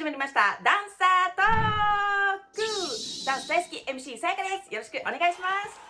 始まりました。ダンサートーク。ダンス大好き MC さやかです。よろしくお願いします。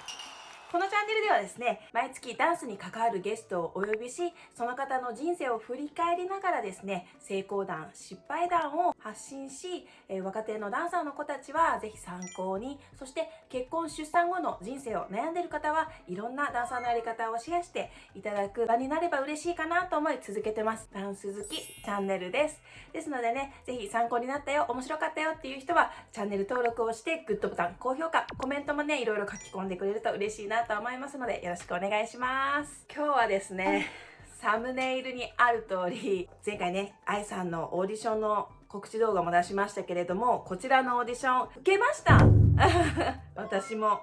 このチャンネルではですね、毎月ダンスに関わるゲストをお呼びし、その方の人生を振り返りながらですね、成功談、失敗談を発信し、え、若手のダンサーの子たちはぜひ参考に、そして結婚、出産後の人生を悩んでいる方はいろんなダンサーのやり方をシェアしていただく場になれば嬉しいかなと思い続けてます。ダンス好きチャンネルです。ですのでね、ぜひ参考になったよ、面白かったよっていう人は、チャンネル登録をして、グッドボタン、高評価、コメントもね、いろいろ書き込んでくれると嬉しいなと思いますのでよろしくお願いします。今日はですねサムネイルにある通り前回ね愛さんのオーディションの告知動画も出しましたけれどもこちらのオーディション受けました。私も。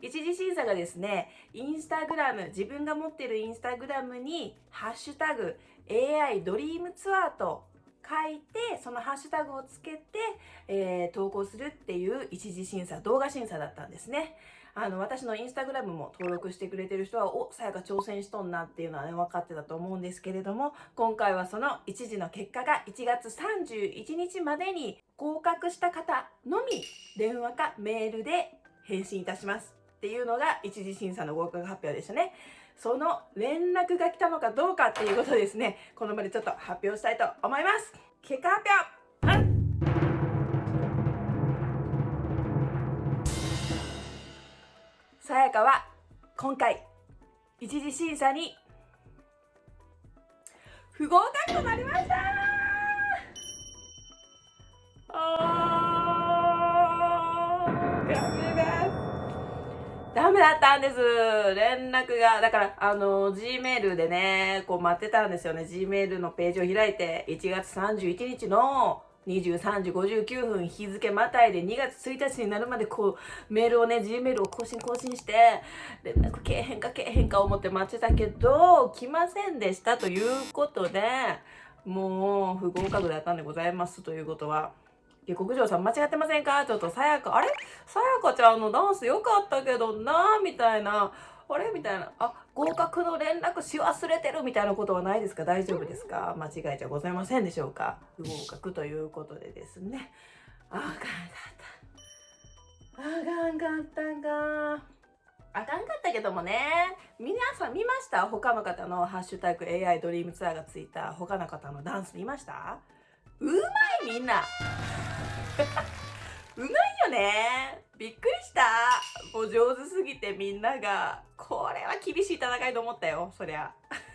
一次審査がですねインスタグラム自分が持ってるインスタグラムに「ハッシュタグ #AI ドリームツアー」と書いてそのハッシュタグをつけて、えー、投稿するっていう一次審査動画審査だったんですねあの私のインスタグラムも登録してくれてる人はおさやか挑戦しとんなっていうのはね分かってたと思うんですけれども今回はその一次の結果が1月31日までに合格した方のみ電話かメールで返信いたしますっていうのが一次審査の合格発表でしたね。その連絡が来たのかどうかっていうことですね。この場でちょっと発表したいと思います。結果発表さやかは今回一次審査に不合格となりました。ダメだったんです。連絡がだからあの G メールでねこう待ってたんですよね。G メールのページを開いて1月31日の23時59分日付またいで2月1日になるまでこうメールをね G メールを更新更新して連絡けえへんかけえへんか思って待ってたけど来ませんでしたということでもう不合格だったんでございますということは。下克上さん間違ってませんか？ちょっとさやか、あれ？さやかちゃんのダンス良かったけどなみたいな。あれ？みたいな。あ、合格の連絡し忘れてるみたいなことはないですか？大丈夫ですか？間違いじゃございませんでしょうか？不合格ということでですね。あかんかった。あかんかったんか。あかんかったけどもね。皆さん見ました？他の方のハッシュタグ AI ドリームツアーがついた他の方のダンス見ました？うまいみんなうまいよね。びっくりした。もう上手すぎてみんなが。これは厳しい戦いと思ったよそりゃ。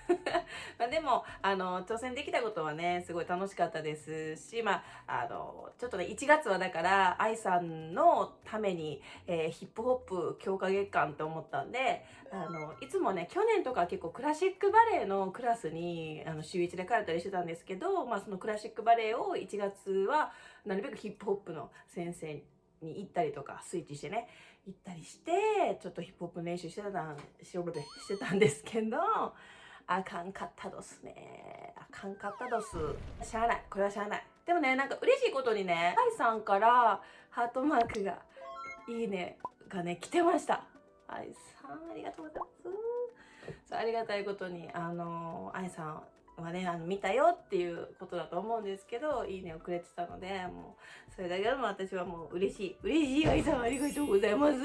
まあでもあの挑戦できたことはねすごい楽しかったですしまああのちょっとね1月はだから愛さんのために、えー、ヒップホップ強化月間と思ったんであのいつもね去年とか結構クラシックバレエのクラスにあの週1で通ったりしてたんですけど、まあ、そのクラシックバレエを1月はなるべくヒップホップの先生に行ったりとかスイッチしてね行ったりしてちょっとヒップホップ練習してたしてたんですけどあかんかったどすね。あかんかったどす。しゃあない。これはしゃあない。でもねなんか嬉しいことにね愛さんからハートマークがいいねがね来てました。愛さんありがとうございます。ありがたいことにあの愛さんはねあの見たよっていうことだと思うんですけどいいねをくれてたのでもうそれだけでも私はもう嬉しい。嬉しい愛さんありがとうございます、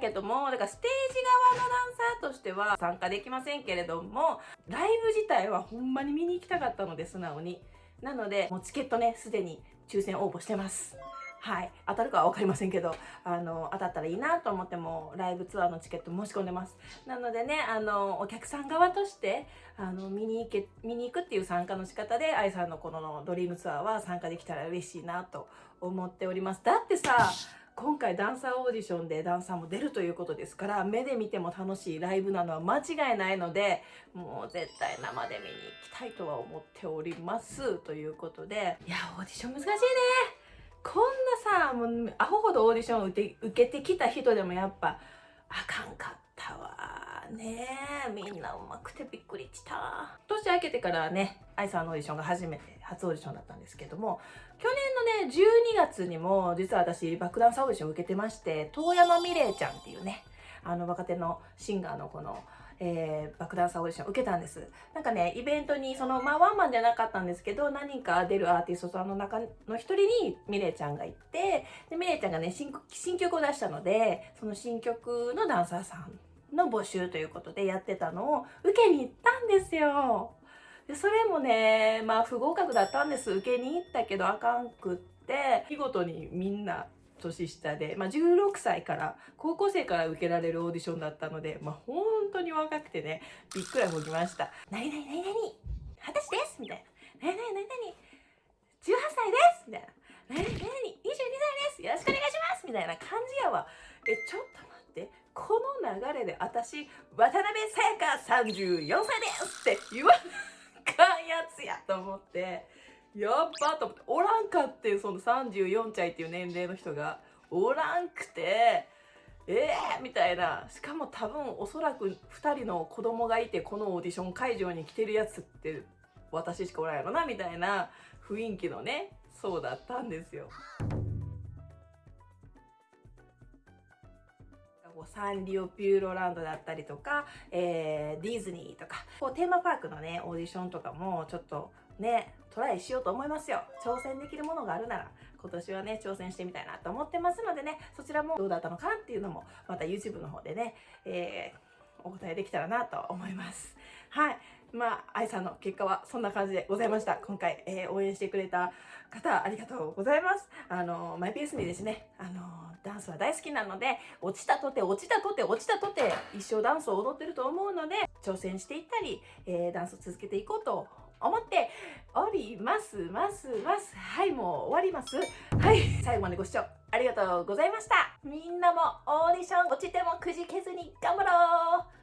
けども、だからステージ側のダンサーとしては参加できませんけれども、ライブ自体はほんまに見に行きたかったので、素直に。なので、もうチケットね、すでに抽選応募してます。はい。当たるかは分かりませんけど、あの、当たったらいいなと思っても、ライブツアーのチケット申し込んでます。なのでね、あの、お客さん側として、あの、見に行け、見に行くっていう参加の仕方で、愛さんのこのドリームツアーは参加できたら嬉しいなと思っております。だってさ、今回ダンサーオーディションでダンサーも出るということですから目で見ても楽しいライブなのは間違いないのでもう絶対生で見に行きたいとは思っております。ということでいやオーディション難しいね。こんなさもうアホほどオーディションを受けてきた人でもやっぱあかんかったわ。ねみんなうまくてびっくりした年明けてからね愛さんのオーディションが初めて初オーディションだったんですけども去年のね12月にも実は私バックダンサーオーディションを受けてまして遠山美玲ちゃんっていうねあの若手のシンガーのこの、えー、バックダンサーオーディション受けたんです。なんかね、イベントに、その、まあ、ワンマンじゃなかったんですけど、何人か出るアーティストさんの中の一人にミレイちゃんが行って、で、ミレイちゃんがね新、新曲を出したので、その新曲のダンサーさんの募集ということでやってたのを受けに行ったんですよ。で、それもね、まあ、不合格だったんです。受けに行ったけどあかんくって、見事にみんな年下で、まあ、16歳から高校生から受けられるオーディションだったので、まあ、本当に若くてねびっくらこきました「何々何々二十歳です」みたいな「何々何々18歳です」みたいな「何々何々22歳です。よろしくお願いします」みたいな感じやわ。えちょっとってこの流れで私渡辺さやか34歳ですって言わなかんやつやと思ってやっばと思っておらんかってその34歳っていう年齢の人がおらんくてえー、みたいなしかも多分おそらく2人の子供がいてこのオーディション会場に来てるやつって私しかおらんやろなみたいな雰囲気のねそうだったんですよ。サンリオピューロランドだったりとか、えー、ディズニーとかこうテーマパークのねオーディションとかもちょっとねトライしようと思いますよ。挑戦できるものがあるなら今年はね挑戦してみたいなと思ってますのでねそちらもどうだったのかっていうのもまた YouTube の方でね、えー、お答えできたらなと思います。はい。まあ愛さんの結果はそんな感じでございました。今回、えー、応援してくれた方ありがとうございます。あのマイペースにですねあのダンスは大好きなので落ちたとて落ちたとて落ちたとて一生ダンスを踊ってると思うので挑戦していったり、えー、ダンスを続けていこうと思っておりますますます。はいもう終わります。はい。最後までご視聴ありがとうございました。みんなもオーディション落ちてもくじけずに頑張ろう。